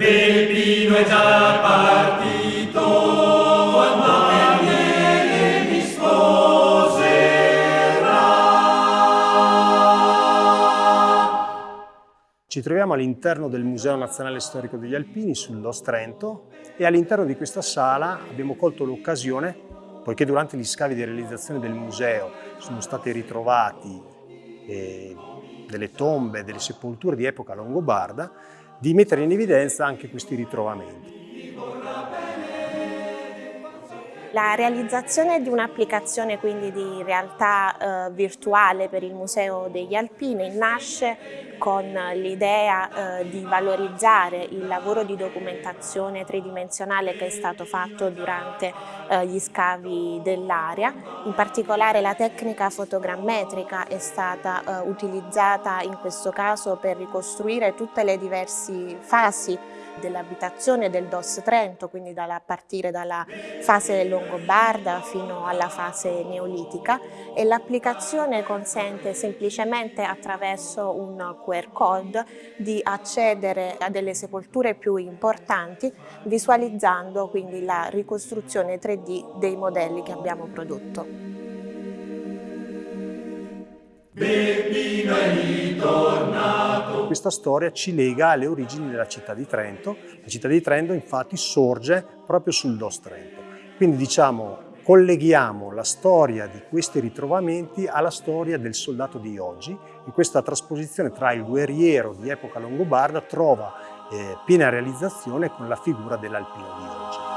Beppino è già partito per niente mi sposerà. Ci troviamo all'interno del Museo Nazionale Storico degli Alpini sull'Os Trento e all'interno di questa sala abbiamo colto l'occasione, poiché durante gli scavi di realizzazione del museo sono stati ritrovati eh, delle tombe, delle sepolture di epoca longobarda, di mettere in evidenza anche questi ritrovamenti. La realizzazione di un'applicazione quindi di realtà eh, virtuale per il Museo degli Alpini nasce con l'idea eh, di valorizzare il lavoro di documentazione tridimensionale che è stato fatto durante eh, gli scavi dell'area. In particolare la tecnica fotogrammetrica è stata eh, utilizzata in questo caso per ricostruire tutte le diverse fasi dell'abitazione del DOS Trento, quindi a partire dalla fase longobarda fino alla fase neolitica e l'applicazione consente semplicemente attraverso un QR code di accedere a delle sepolture più importanti visualizzando quindi la ricostruzione 3D dei modelli che abbiamo prodotto. Ritornato. Questa storia ci lega alle origini della città di Trento. La città di Trento infatti sorge proprio sul Dos Trento. Quindi diciamo colleghiamo la storia di questi ritrovamenti alla storia del soldato di oggi e questa trasposizione tra il guerriero di epoca longobarda trova eh, piena realizzazione con la figura dell'alpino di oggi.